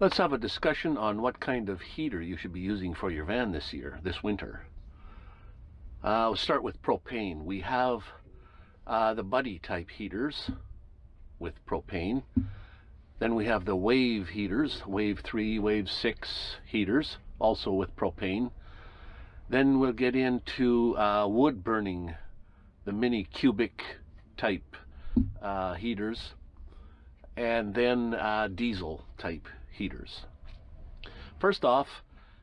Let's have a discussion on what kind of heater you should be using for your van this year, this winter. Uh, we'll start with propane. We have uh, the buddy type heaters with propane. Then we have the wave heaters, wave 3, wave 6 heaters, also with propane. Then we'll get into uh, wood burning, the mini cubic type uh, heaters, and then uh, diesel type heaters. First off,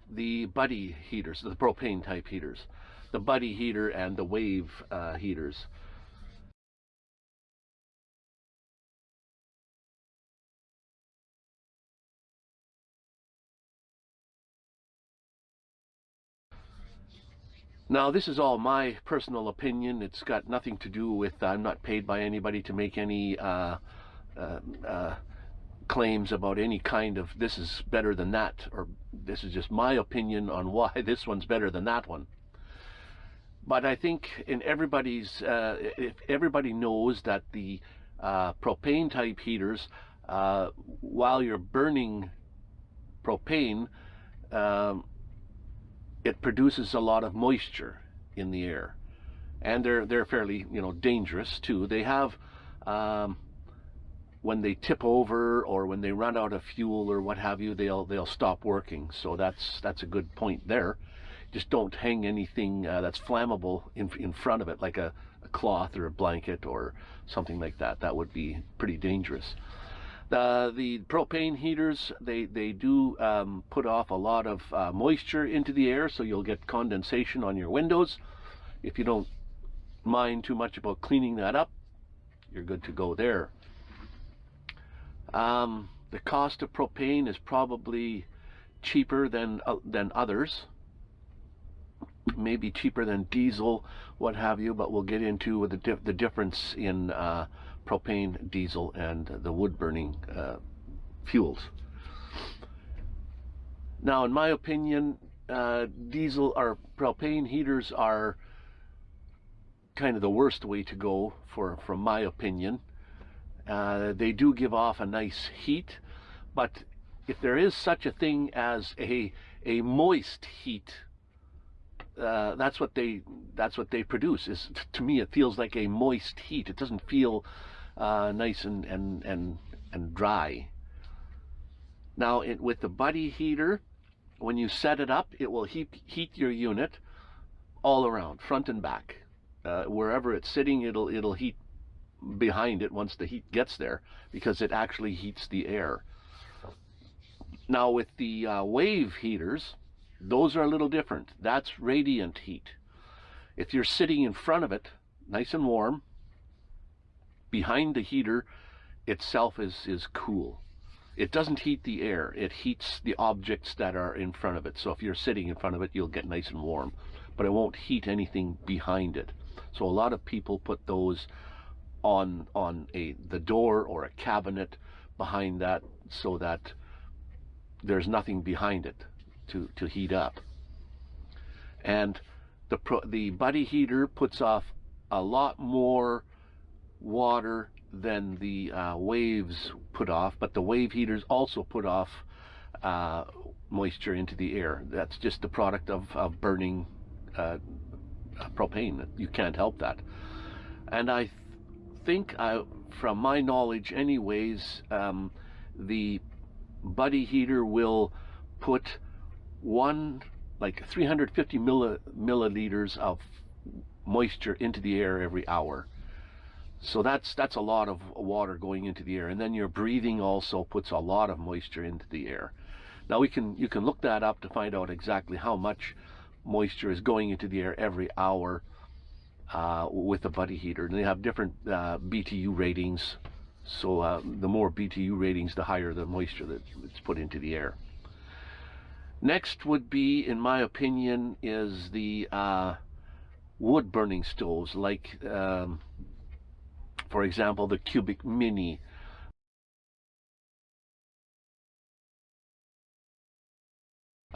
the buddy heaters, the propane type heaters, the buddy heater and the wave uh, heaters. Now, this is all my personal opinion. It's got nothing to do with, I'm not paid by anybody to make any uh, uh, uh, claims about any kind of this is better than that, or this is just my opinion on why this one's better than that one. But I think in everybody's, uh, if everybody knows that the uh, propane type heaters, uh, while you're burning propane, um, it produces a lot of moisture in the air, and they're they're fairly you know dangerous too. They have um, when they tip over or when they run out of fuel or what have you, they'll they'll stop working. So that's that's a good point there. Just don't hang anything uh, that's flammable in in front of it, like a, a, cloth or a blanket or something like that. That would be pretty dangerous. The the propane heaters they they do um, put off a lot of uh, moisture into the air, so you'll get condensation on your windows. If you don't mind too much about cleaning that up, you're good to go there. Um, the cost of propane is probably cheaper than uh, than others. Maybe cheaper than diesel, what have you, but we'll get into the, dif the difference in uh, propane, diesel, and the wood-burning uh, fuels. Now, in my opinion, uh, diesel or propane heaters are kind of the worst way to go for, from my opinion. Uh, they do give off a nice heat, but if there is such a thing as a a moist heat, uh, that's what they that's what they produce. Is to me it feels like a moist heat. It doesn't feel uh, nice and and and and dry. Now it, with the buddy heater, when you set it up, it will heat heat your unit all around, front and back. Uh, wherever it's sitting, it'll it'll heat behind it once the heat gets there because it actually heats the air. Now with the uh, wave heaters, those are a little different. That's radiant heat. If you're sitting in front of it, nice and warm, behind the heater itself is, is cool. It doesn't heat the air, it heats the objects that are in front of it. So if you're sitting in front of it, you'll get nice and warm, but it won't heat anything behind it. So a lot of people put those on on a the door or a cabinet behind that so that there's nothing behind it to to heat up. And the pro, the buddy heater puts off a lot more water than the uh, waves put off but the wave heaters also put off uh, moisture into the air. That's just the product of, of burning uh, propane. You can't help that. And I think, uh, from my knowledge anyways, um, the buddy heater will put one, like 350 milliliters of moisture into the air every hour. So that's that's a lot of water going into the air, and then your breathing also puts a lot of moisture into the air. Now we can you can look that up to find out exactly how much moisture is going into the air every hour uh, with the buddy heater. And they have different uh, BTU ratings. So uh, the more BTU ratings, the higher the moisture that's put into the air. Next would be, in my opinion, is the uh, wood burning stoves, like, um, for example, the Cubic Mini.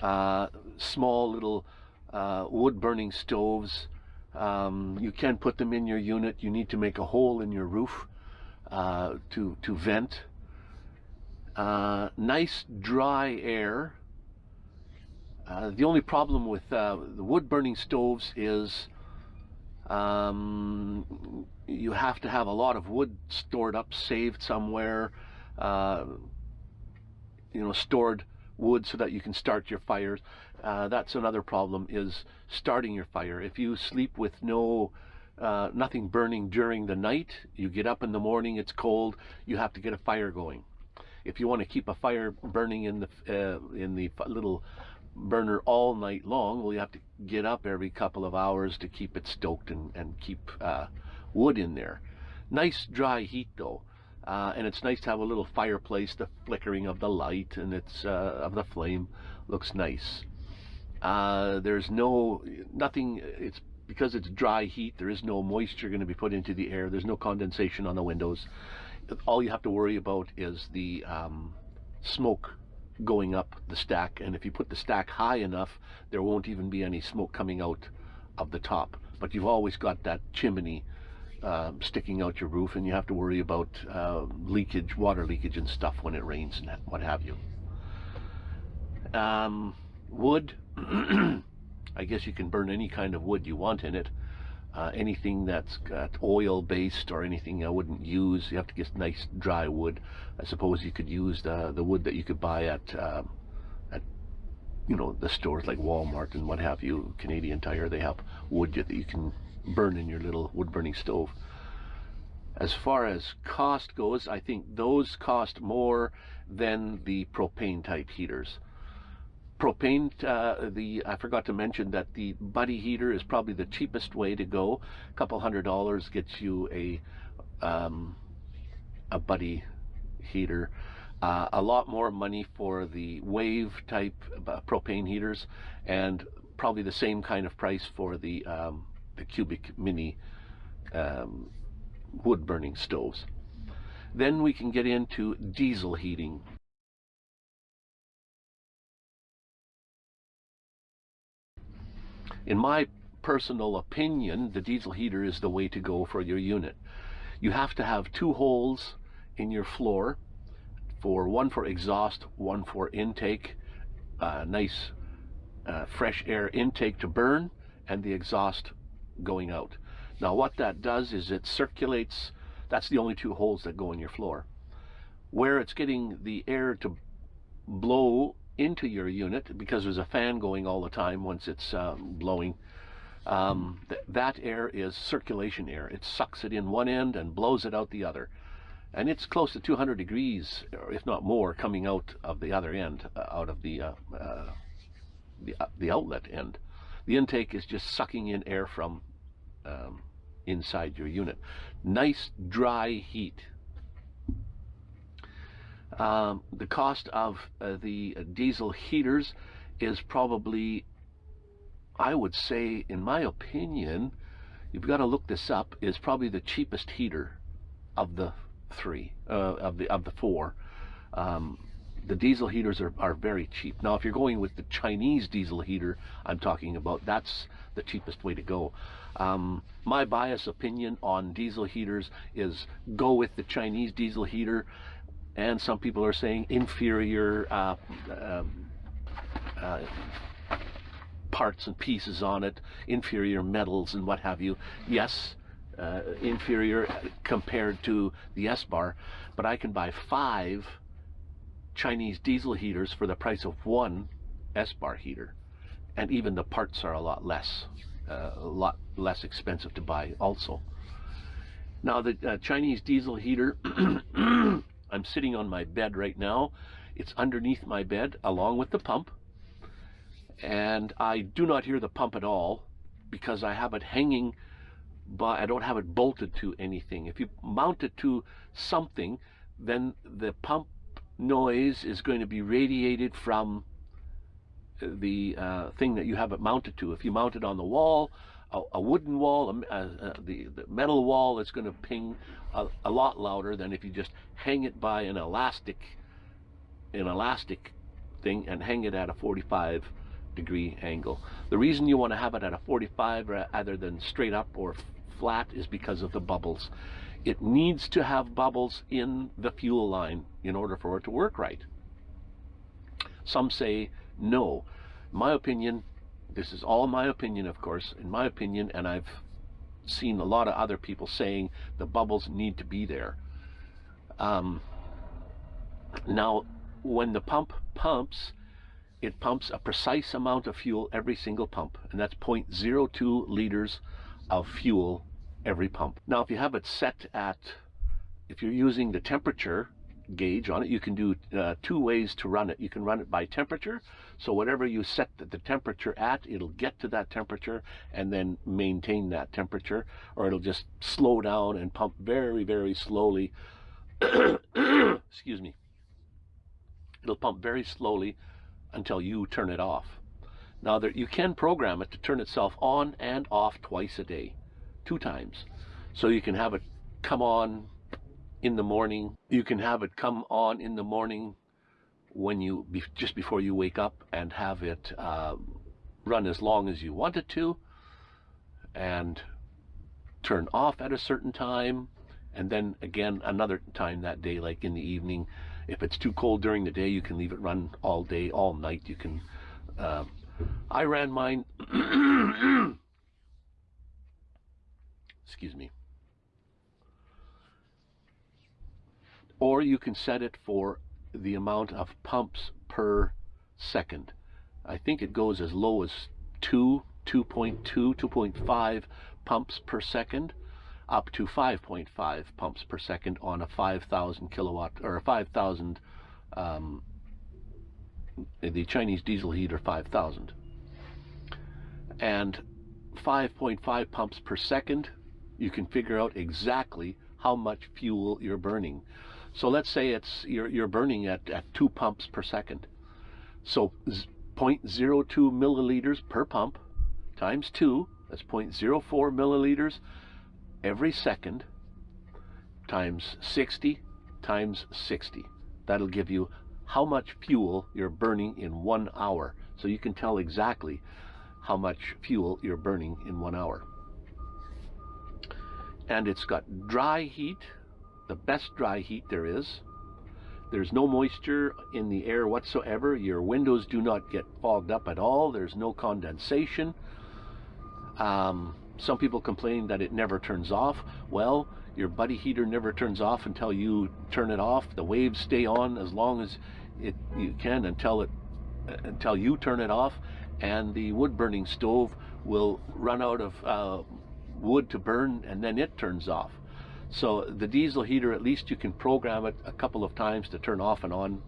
Uh, small little uh, wood burning stoves um, you can put them in your unit. You need to make a hole in your roof uh, to, to vent. Uh, nice dry air. Uh, the only problem with uh, the wood burning stoves is um, you have to have a lot of wood stored up, saved somewhere, uh, you know, stored wood so that you can start your fires. Uh, that's another problem is starting your fire. If you sleep with no uh, nothing burning during the night, you get up in the morning, it's cold, you have to get a fire going. If you want to keep a fire burning in the uh, in the little burner all night long, well, you have to get up every couple of hours to keep it stoked and, and keep uh, wood in there. Nice dry heat though. Uh, and it's nice to have a little fireplace, the flickering of the light and it's uh, of the flame looks nice. Uh, there's no, nothing, it's because it's dry heat, there is no moisture going to be put into the air, there's no condensation on the windows. All you have to worry about is the um, smoke going up the stack and if you put the stack high enough there won't even be any smoke coming out of the top but you've always got that chimney uh, sticking out your roof and you have to worry about uh, leakage water leakage and stuff when it rains and what have you um, wood I guess you can burn any kind of wood you want in it uh, anything that's got oil based or anything I wouldn't use. You have to get nice dry wood. I suppose you could use the the wood that you could buy at uh, at you know the stores like Walmart and what have you. Canadian Tire they have wood that you can burn in your little wood burning stove. As far as cost goes, I think those cost more than the propane type heaters propane, uh, the I forgot to mention that the buddy heater is probably the cheapest way to go. A couple hundred dollars gets you a um, a buddy heater. Uh, a lot more money for the wave type uh, propane heaters, and probably the same kind of price for the um, the cubic mini um, wood burning stoves. Then we can get into diesel heating. In my personal opinion, the diesel heater is the way to go for your unit. You have to have two holes in your floor, for one for exhaust, one for intake, uh, nice uh, fresh air intake to burn, and the exhaust going out. Now what that does is it circulates, that's the only two holes that go in your floor. Where it's getting the air to blow into your unit because there's a fan going all the time once it's um, blowing. Um, th that air is circulation air. It sucks it in one end and blows it out the other. And it's close to 200 degrees, if not more, coming out of the other end, uh, out of the, uh, uh, the, uh, the outlet end. The intake is just sucking in air from um, inside your unit. Nice dry heat um, the cost of uh, the diesel heaters is probably, I would say, in my opinion, you've got to look this up, is probably the cheapest heater of the three, uh, of the of the four. Um, the diesel heaters are, are very cheap. Now, if you're going with the Chinese diesel heater I'm talking about, that's the cheapest way to go. Um, my bias opinion on diesel heaters is go with the Chinese diesel heater and some people are saying inferior uh, um, uh, parts and pieces on it, inferior metals and what have you. Yes, uh, inferior compared to the Espar, but I can buy five Chinese diesel heaters for the price of one Espar heater. And even the parts are a lot less, uh, a lot less expensive to buy also. Now the uh, Chinese diesel heater I'm sitting on my bed right now. It's underneath my bed along with the pump. And I do not hear the pump at all because I have it hanging, but I don't have it bolted to anything. If you mount it to something, then the pump noise is going to be radiated from the uh, thing that you have it mounted to. If you mount it on the wall, a, a wooden wall, a, a, the, the metal wall, it's going to ping a, lot louder than if you just hang it by an elastic, an elastic thing and hang it at a 45 degree angle. The reason you want to have it at a 45 rather than straight up or flat is because of the bubbles. It needs to have bubbles in the fuel line in order for it to work right. Some say no. My opinion, this is all my opinion, of course, in my opinion, and I've seen a lot of other people saying the bubbles need to be there. Um, now, when the pump pumps, it pumps a precise amount of fuel every single pump, and that's 0.02 liters of fuel every pump. Now, if you have it set at, if you're using the temperature gauge on it, you can do uh, two ways to run it. You can run it by temperature, so whatever you set the, temperature at, it'll get to that temperature and then maintain that temperature, or it'll just slow down and pump very, very slowly. Excuse me. It'll pump very slowly until you turn it off. Now there, you can program it to turn itself on and off twice a day, two times. So you can have it come on in the morning. You can have it come on in the morning when you just before you wake up and have it uh, run as long as you want it to and turn off at a certain time and then again another time that day like in the evening if it's too cold during the day, you can leave it run all day, all night. You can. Uh, I ran mine. excuse me. Or you can set it for the amount of pumps per second. I think it goes as low as 2, 2.2, 2.5 pumps per second up to 5.5 pumps per second on a 5,000 kilowatt or a 5,000 um, the Chinese diesel heater 5,000 and 5.5 pumps per second you can figure out exactly how much fuel you're burning so let's say it's you're, you're burning at, at 2 pumps per second so 0.02 milliliters per pump times 2 that's 0.04 milliliters every second times 60 times 60. That'll give you how much fuel you're burning in one hour. So you can tell exactly how much fuel you're burning in one hour. And it's got dry heat, the best dry heat there is. There's no moisture in the air whatsoever. Your windows do not get fogged up at all. There's no condensation. Um, some people complain that it never turns off. Well, your buddy heater never turns off until you turn it off. The waves stay on as long as it you can until it until you turn it off, and the wood burning stove will run out of uh, wood to burn, and then it turns off. So the diesel heater, at least you can program it a couple of times to turn off and on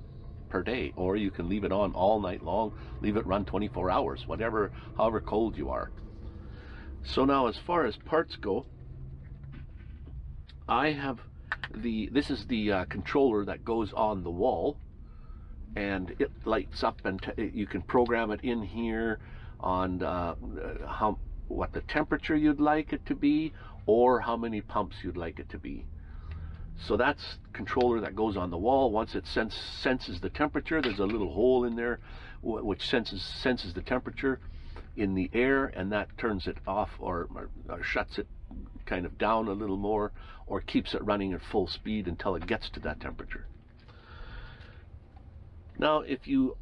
per day, or you can leave it on all night long, leave it run 24 hours, whatever, however cold you are. So now as far as parts go, I have the, this is the uh, controller that goes on the wall and it lights up and you can program it in here on uh, how what the temperature you'd like it to be or how many pumps you'd like it to be. So that's controller that goes on the wall. Once it sense, senses the temperature, there's a little hole in there which senses senses the temperature in the air and that turns it off or, or, or, shuts it kind of down a little more or keeps it running at full speed until it gets to that temperature. Now if you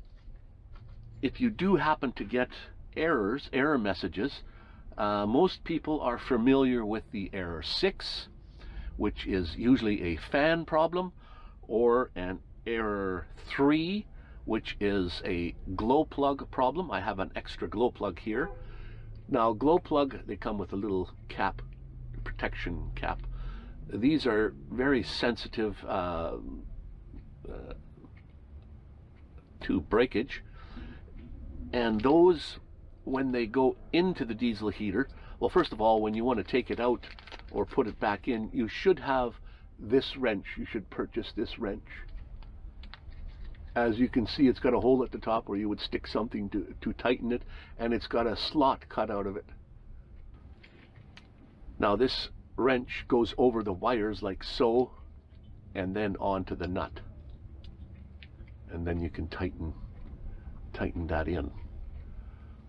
if you do happen to get errors, error messages, uh, most people are familiar with the error 6 which is usually a fan problem or an error 3 which is a glow plug problem. I have an extra glow plug here. Now glow plug, they come with a little cap, protection cap. These are very sensitive uh, uh, to breakage. And those, when they go into the diesel heater, well, first of all, when you want to take it out or put it back in, you should have this wrench. You should purchase this wrench as you can see it's got a hole at the top where you would stick something to, to tighten it and it's got a slot cut out of it. Now this wrench goes over the wires like so and then onto the nut and then you can tighten tighten that in.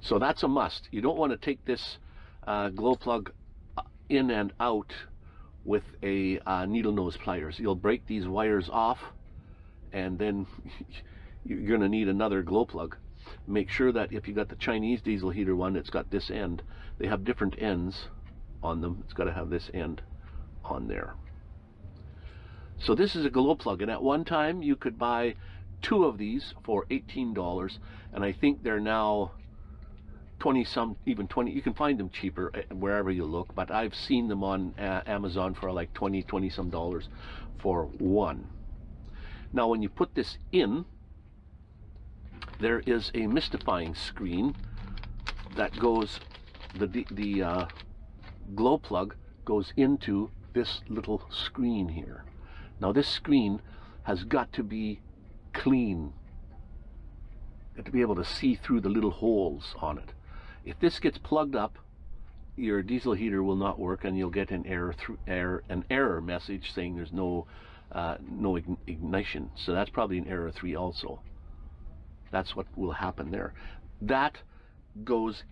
So that's a must. You don't want to take this uh, glow plug uh, in and out with a uh, needle nose pliers. You'll break these wires off and then you're going to need another glow plug. Make sure that if you got the Chinese diesel heater one, it's got this end. They have different ends on them. It's got to have this end on there. So this is a glow plug, and at one time you could buy two of these for $18, and I think they're now 20 some, even 20, you can find them cheaper eh, wherever you look, but I've seen them on uh, Amazon for like 20, 20 some dollars for one. Now when you put this in, there is a mystifying screen that goes, the, the uh, glow plug goes into this little screen here. Now this screen has got to be clean. To be able to see through the little holes on it. If this gets plugged up, your diesel heater will not work and you'll get an error through error an error message saying there's no uh, no ignition. So that's probably an error 3 also. That's what will happen there. That goes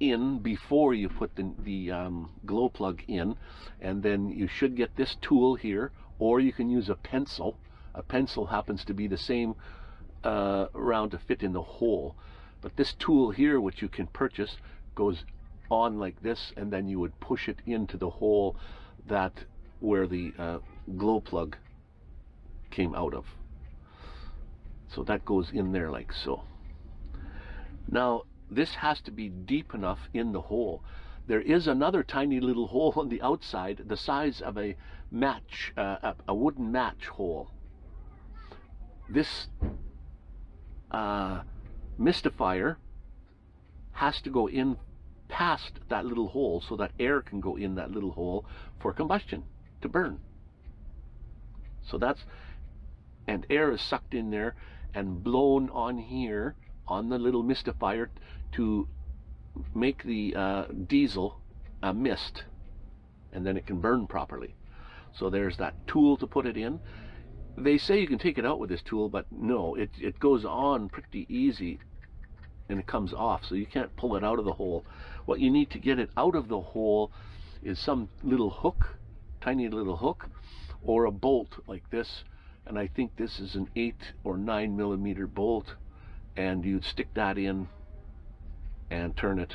in before you put the, the um, glow plug in and then you should get this tool here or you can use a pencil. A pencil happens to be the same uh, round to fit in the hole. But this tool here, which you can purchase, goes on like this and then you would push it into the hole that where the uh, glow plug came out of. So that goes in there like so. Now this has to be deep enough in the hole. There is another tiny little hole on the outside the size of a match, uh, a, wooden match hole. This uh, mystifier has to go in past that little hole so that air can go in that little hole for combustion to burn. So that's, and air is sucked in there and blown on here on the little mystifier to make the uh, diesel a mist and then it can burn properly. So there's that tool to put it in. They say you can take it out with this tool, but no, it, it goes on pretty easy and it comes off. So you can't pull it out of the hole. What you need to get it out of the hole is some little hook, tiny little hook, or a bolt like this. And I think this is an eight or nine millimeter bolt. And you'd stick that in and turn it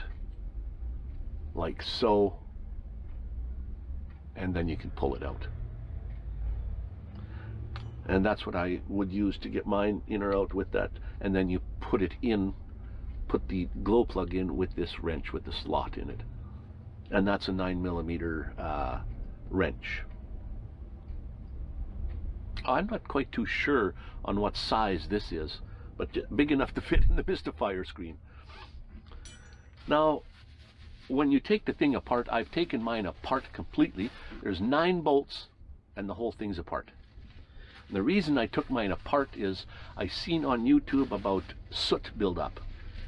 like so. And then you can pull it out. And that's what I would use to get mine in or out with that. And then you put it in put the glow plug in with this wrench with the slot in it. And that's a 9 millimeter uh, wrench. I'm not quite too sure on what size this is, but big enough to fit in the mystifier screen. Now, when you take the thing apart, I've taken mine apart completely. There's nine bolts and the whole thing's apart. And the reason I took mine apart is I seen on YouTube about soot buildup.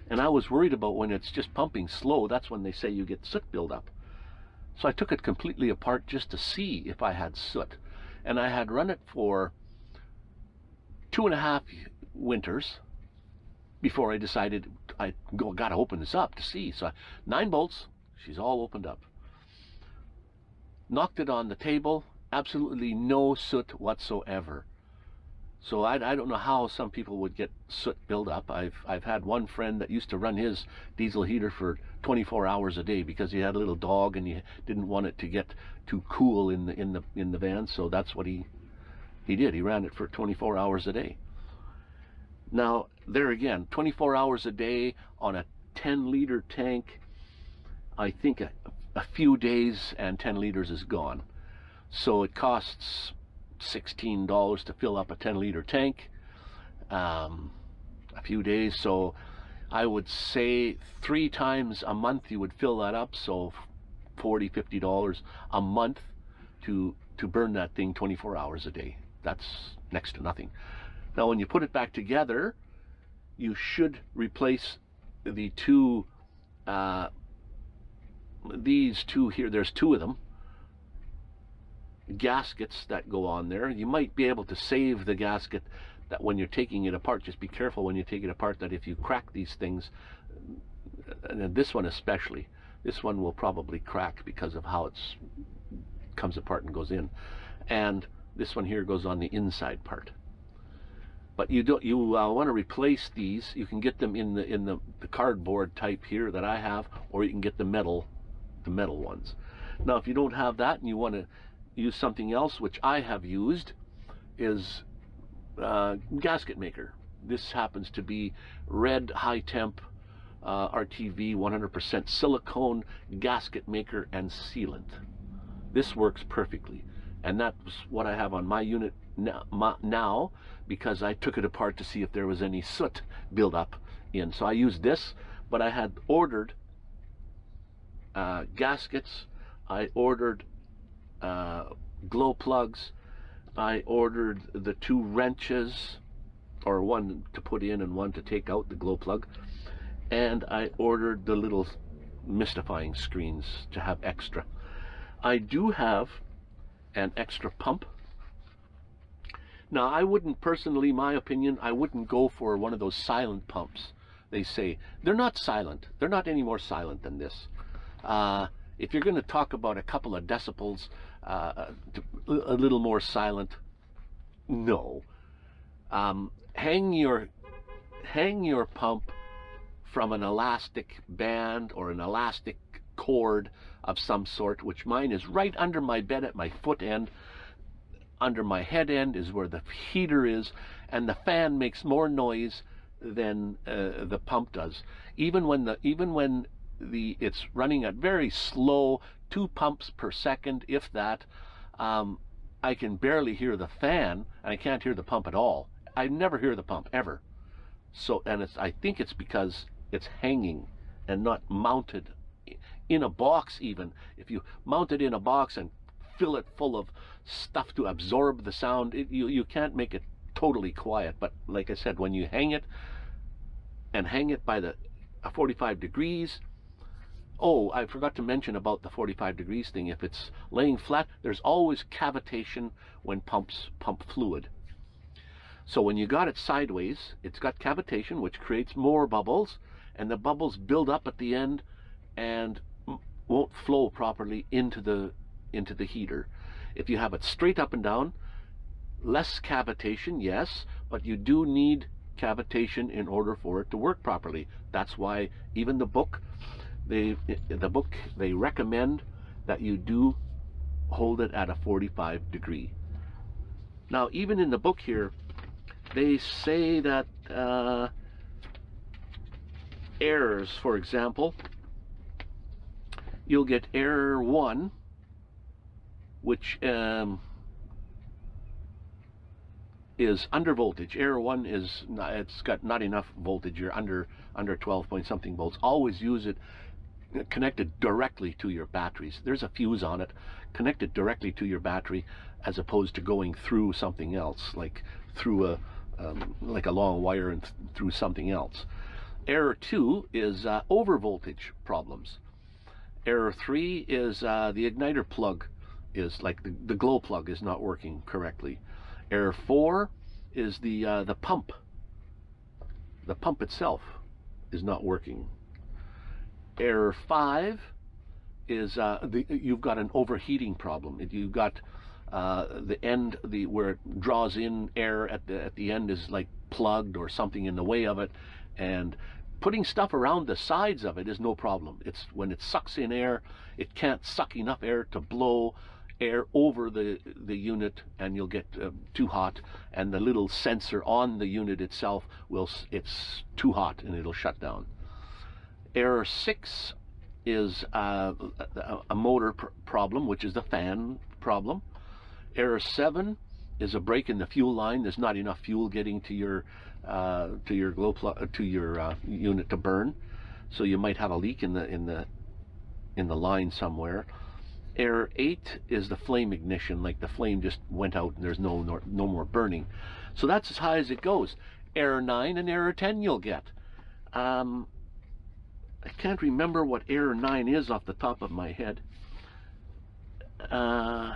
And I was worried about when it's just pumping slow, that's when they say you get soot buildup. So I took it completely apart just to see if I had soot. And I had run it for two and a half winters before I decided I got to open this up to see. So nine bolts, she's all opened up. Knocked it on the table, absolutely no soot whatsoever. So I, I don't know how some people would get soot buildup. I've I've had one friend that used to run his diesel heater for 24 hours a day because he had a little dog and he didn't want it to get too cool in the in the in the van. So that's what he he did. He ran it for 24 hours a day. Now there again, 24 hours a day on a 10 liter tank. I think a, a few days and 10 liters is gone. So it costs $16 to fill up a 10 liter tank um, a few days. So I would say three times a month you would fill that up. So 40 50 dollars a month to to burn that thing 24 hours a day. That's next to nothing. Now when you put it back together you should replace the two uh, these two here. There's two of them gaskets that go on there. You might be able to save the gasket that when you're taking it apart, just be careful when you take it apart that if you crack these things, and this one especially, this one will probably crack because of how it's comes apart and goes in. And this one here goes on the inside part. But you don't you uh, want to replace these. You can get them in the in the, the cardboard type here that I have, or you can get the metal the metal ones. Now, if you don't have that and you want to use something else, which I have used, is uh, gasket maker. This happens to be red high temp uh, RTV 100% silicone gasket maker and sealant. This works perfectly. And that's what I have on my unit now because I took it apart to see if there was any soot buildup in. So I used this, but I had ordered uh, gaskets, I ordered uh, glow plugs, I ordered the two wrenches, or one to put in and one to take out the glow plug, and I ordered the little mystifying screens to have extra. I do have an extra pump. Now, I wouldn't personally, my opinion, I wouldn't go for one of those silent pumps. They say they're not silent. They're not any more silent than this. Uh, if you're going to talk about a couple of decibels, uh, a little more silent, no. Um, hang your hang your pump from an elastic band or an elastic cord of some sort, which mine is right under my bed at my foot end. Under my head end is where the heater is, and the fan makes more noise than uh, the pump does. Even when the even when the it's running at very slow, two pumps per second, if that. Um, I can barely hear the fan, and I can't hear the pump at all. I never hear the pump ever. So, and it's I think it's because it's hanging and not mounted in a box. Even if you mount it in a box and fill it full of stuff to absorb the sound, it, you you can't make it totally quiet. But like I said, when you hang it and hang it by the 45 degrees Oh, I forgot to mention about the 45 degrees thing. If it's laying flat, there's always cavitation when pumps pump fluid. So when you got it sideways, it's got cavitation, which creates more bubbles, and the bubbles build up at the end and won't flow properly into the into the heater. If you have it straight up and down, less cavitation, yes, but you do need cavitation in order for it to work properly. That's why even the book they the book they recommend that you do hold it at a 45 degree. Now, even in the book here, they say that uh, errors, for example, you'll get error 1, which um, is under voltage. Error 1 is, not, it's got not enough voltage. You're under, under 12 point something volts. Always use it connected directly to your batteries. There's a fuse on it connected directly to your battery as opposed to going through something else like through a um, like a long wire and th through something else. Error 2 is uh, over voltage problems. Error 3 is uh, the igniter plug is like the, the glow plug is not working correctly. Error 4 is the uh, the pump. The pump itself is not working Error 5 is uh, the, you've got an overheating problem. If You've got uh, the end, the where it draws in air at the at the end is like plugged or something in the way of it, and putting stuff around the sides of it is no problem. It's when it sucks in air, it can't suck enough air to blow air over the the unit, and you'll get uh, too hot, and the little sensor on the unit itself will it's too hot and it'll shut down. Error 6 is uh, a motor pr problem, which is the fan problem. Error 7 is a break in the fuel line. There's not enough fuel getting to your uh, to your glow to your uh, unit to burn, so you might have a leak in the in the in the line somewhere. Error 8 is the flame ignition, like the flame just went out and there's no no, no more burning. So that's as high as it goes. Error 9 and error 10 you'll get. Um, I can't remember what error 9 is off the top of my head. Uh,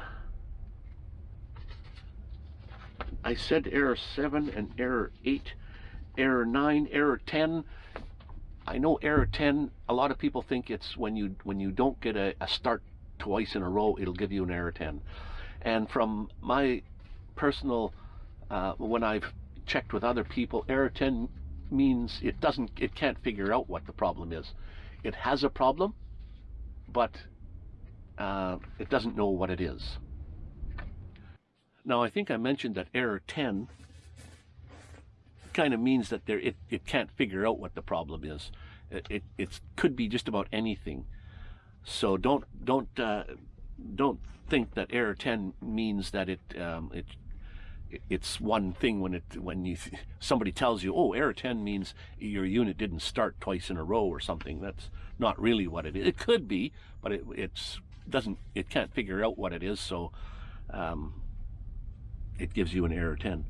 I said error 7 and error 8, error 9, error 10. I know error 10, a lot of people think it's when you when you don't get a, a start twice in a row, it'll give you an error 10. And from my personal, uh, when I've checked with other people, error 10 means it doesn't, it can't figure out what the problem is. It has a problem, but uh, it doesn't know what it is. Now, I think I mentioned that error 10 kind of means that there it, it can't figure out what the problem is. It, it, it could be just about anything. So don't don't uh, don't think that error 10 means that it um, it it's one thing when it when you somebody tells you oh error 10 means your unit didn't start twice in a row or something. That's not really what it is. It could be but it it's doesn't it can't figure out what it is so um, it gives you an error 10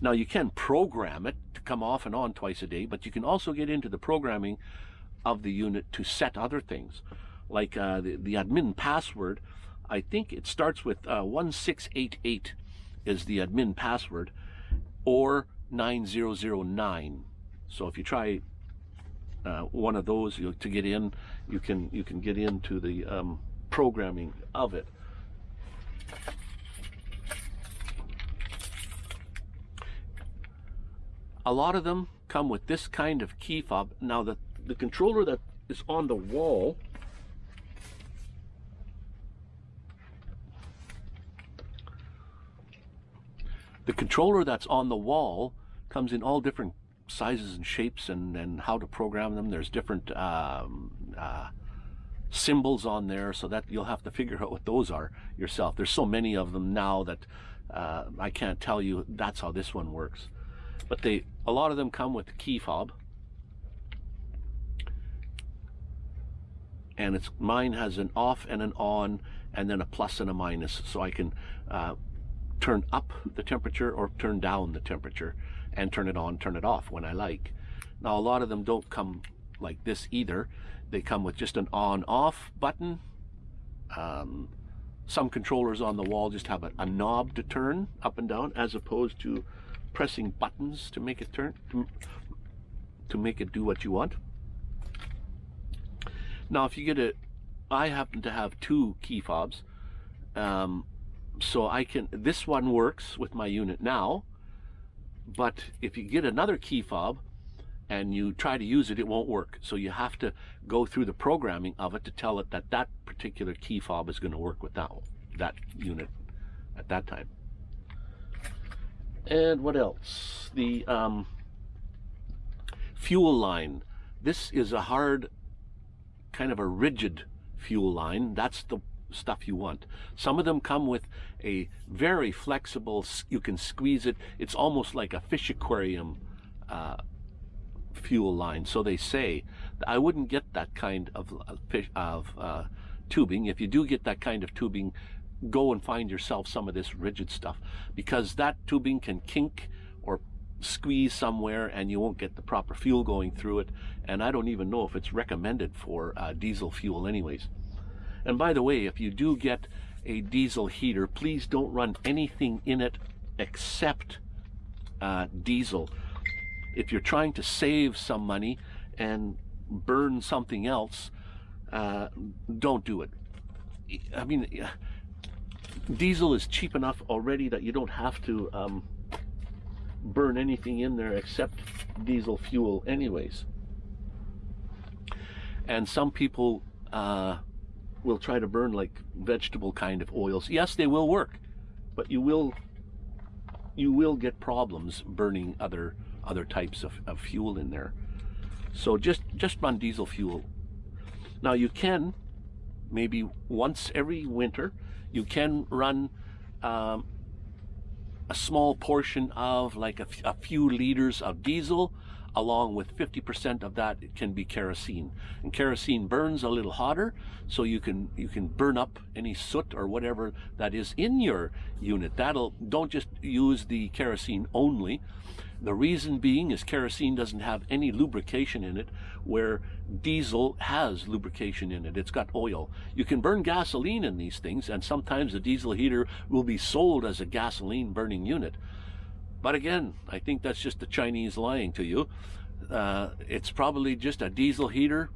now you can program it to come off and on twice a day but you can also get into the programming of the unit to set other things. Like uh, the, the admin password I think it starts with uh, 1688 is the admin password or 9009 so if you try uh, one of those you, to get in you can you can get into the um, programming of it. A lot of them come with this kind of key fob. Now the the controller that is on the wall The controller that's on the wall comes in all different sizes and shapes and, and how to program them. There's different um, uh, symbols on there so that you'll have to figure out what those are yourself. There's so many of them now that uh, I can't tell you that's how this one works. But they, a lot of them come with the key fob. And it's mine has an off and an on and then a plus and a minus so I can uh, turn up the temperature or turn down the temperature and turn it on, turn it off when I like. Now a lot of them don't come like this either. They come with just an on off button. Um, some controllers on the wall just have a, a, knob to turn up and down as opposed to pressing buttons to make it turn to, to make it do what you want. Now if you get it, I happen to have two key fobs. Um, so I can, this one works with my unit now, but if you get another key fob and you try to use it, it won't work. So you have to go through the programming of it to tell it that that particular key fob is going to work with that, one, that unit at that time. And what else? The um, fuel line. This is a hard, kind of a rigid fuel line. That's the stuff you want. Some of them come with a very flexible, you can squeeze it. It's almost like a fish aquarium uh, fuel line. So they say, I wouldn't get that kind of, fish, of uh, tubing. If you do get that kind of tubing, go and find yourself some of this rigid stuff because that tubing can kink or squeeze somewhere and you won't get the proper fuel going through it. And I don't even know if it's recommended for uh, diesel fuel anyways. And by the way, if you do get a diesel heater, please don't run anything in it except uh, diesel. If you're trying to save some money and burn something else, uh, don't do it. I mean, diesel is cheap enough already that you don't have to um, burn anything in there except diesel fuel anyways. And some people uh, will try to burn like vegetable kind of oils. Yes, they will work, but you will you will get problems burning other other types of, of fuel in there. So just just run diesel fuel. Now you can maybe once every winter you can run um, a small portion of like a, a few liters of diesel along with 50% of that it can be kerosene. And kerosene burns a little hotter, so you can you can burn up any soot or whatever that is in your unit. That'll don't just use the kerosene only. The reason being is kerosene doesn't have any lubrication in it, where diesel has lubrication in it. It's got oil. You can burn gasoline in these things, and sometimes the diesel heater will be sold as a gasoline burning unit. But again, I think that's just the Chinese lying to you. Uh, it's probably just a diesel heater.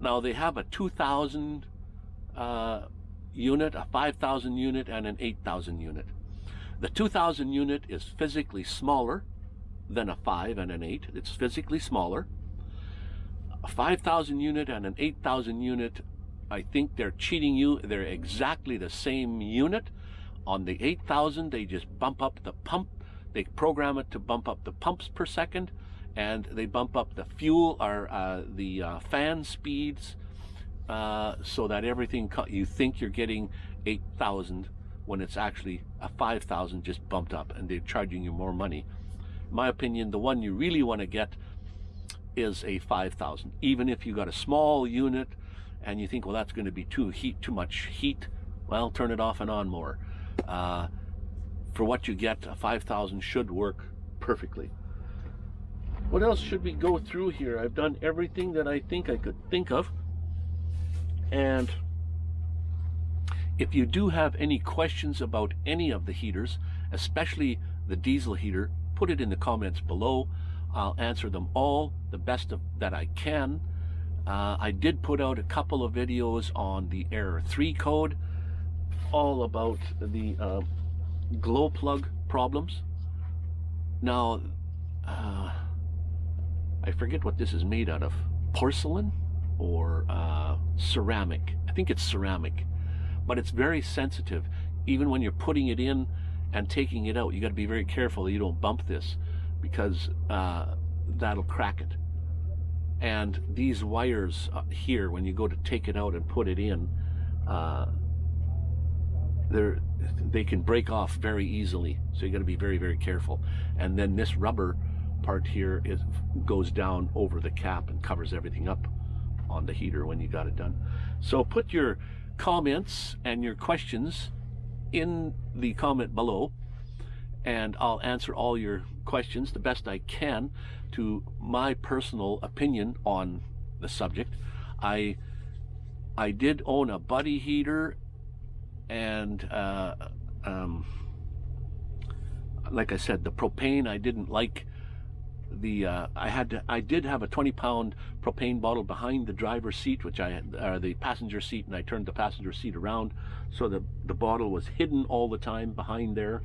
Now they have a 2000 uh, unit, a 5,000 unit, and an 8,000 unit. The 2,000 unit is physically smaller than a 5 and an 8. It's physically smaller. A 5,000 unit and an 8,000 unit, I think they're cheating you. They're exactly the same unit. On the 8,000, they just bump up the pump. They program it to bump up the pumps per second, and they bump up the fuel or uh, the uh, fan speeds uh, so that everything you think you're getting 8,000 when it's actually a 5,000 just bumped up and they're charging you more money. In my opinion, the one you really want to get is a 5,000. Even if you got a small unit and you think, well, that's going to be too heat, too much heat, well, turn it off and on more. Uh, for what you get, a 5,000 should work perfectly. What else should we go through here? I've done everything that I think I could think of. And if you do have any questions about any of the heaters, especially the diesel heater, put it in the comments below. I'll answer them all the best of, that I can. Uh, I did put out a couple of videos on the Error 3 code, all about the uh, glow plug problems. Now, uh, I forget what this is made out of. Porcelain? or uh, ceramic. I think it's ceramic, but it's very sensitive. Even when you're putting it in and taking it out, you got to be very careful that you don't bump this because uh, that'll crack it. And these wires uh, here, when you go to take it out and put it in, uh, they're, they can break off very easily. So you got to be very, very careful. And then this rubber part here is goes down over the cap and covers everything up on the heater when you got it done. So put your comments and your questions in the comment below and I'll answer all your questions the best I can to my personal opinion on the subject. I I did own a buddy heater and uh, um, like I said the propane I didn't like the uh, I had to, I did have a 20 pound propane bottle behind the driver's seat which I had uh, the passenger seat and I turned the passenger seat around so the the bottle was hidden all the time behind there.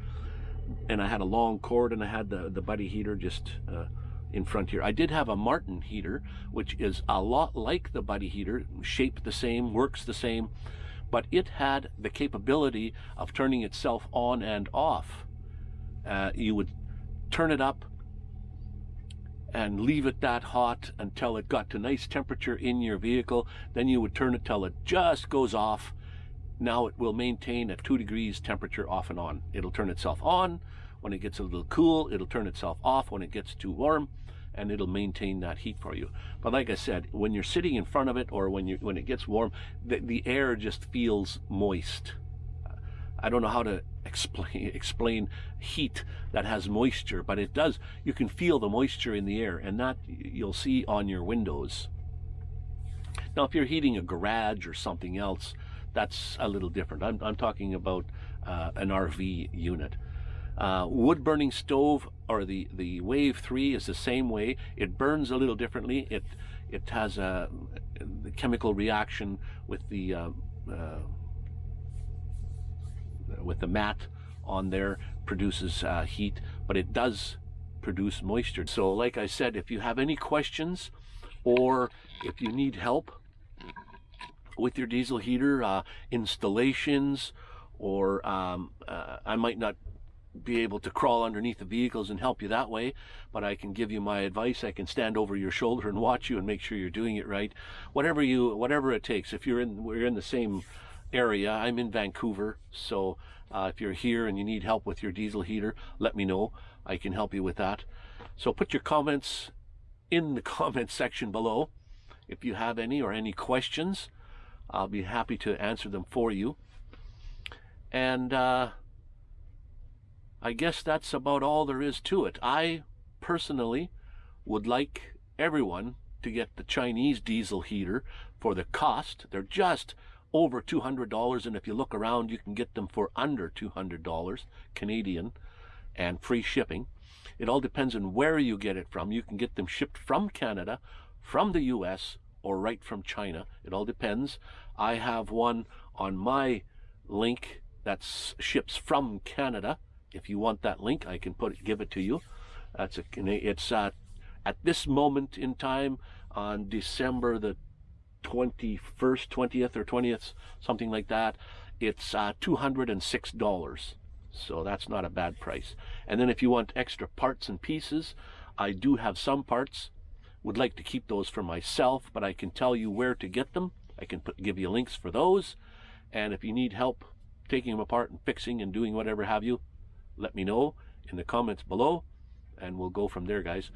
And I had a long cord and I had the the buddy heater just uh, in front here. I did have a Martin heater which is a lot like the buddy heater shaped the same works the same but it had the capability of turning itself on and off uh, you would turn it up and leave it that hot until it got to nice temperature in your vehicle. Then you would turn it till it just goes off. Now it will maintain at two degrees temperature off and on. It'll turn itself on when it gets a little cool. It'll turn itself off when it gets too warm and it'll maintain that heat for you. But like I said, when you're sitting in front of it or when you when it gets warm, the, the air just feels moist. I don't know how to explain explain heat that has moisture, but it does. You can feel the moisture in the air, and that you'll see on your windows. Now, if you're heating a garage or something else, that's a little different. I'm, I'm talking about uh, an RV unit. Uh, wood burning stove or the the Wave 3 is the same way. It burns a little differently. It it has a, a chemical reaction with the uh, uh with the mat on there produces uh, heat, but it does produce moisture. So like I said, if you have any questions or if you need help with your diesel heater uh, installations or um, uh, I might not be able to crawl underneath the vehicles and help you that way, but I can give you my advice. I can stand over your shoulder and watch you and make sure you're doing it right. Whatever you, whatever it takes. If you're in, we're in the same area. I'm in Vancouver, so uh, if you're here and you need help with your diesel heater, let me know. I can help you with that. So put your comments in the comment section below. If you have any or any questions, I'll be happy to answer them for you. And uh, I guess that's about all there is to it. I personally would like everyone to get the Chinese diesel heater for the cost. They're just over $200 and if you look around you can get them for under $200 Canadian and free shipping. It all depends on where you get it from. You can get them shipped from Canada, from the US, or right from China. It all depends. I have one on my link that ships from Canada. If you want that link, I can put it, give it to you. That's a, it's uh, at this moment in time on December the 21st, 20th or 20th, something like that. It's uh, $206. So that's not a bad price. And then if you want extra parts and pieces, I do have some parts. Would like to keep those for myself, but I can tell you where to get them. I can put, give you links for those. And if you need help taking them apart and fixing and doing whatever have you, let me know in the comments below and we'll go from there, guys.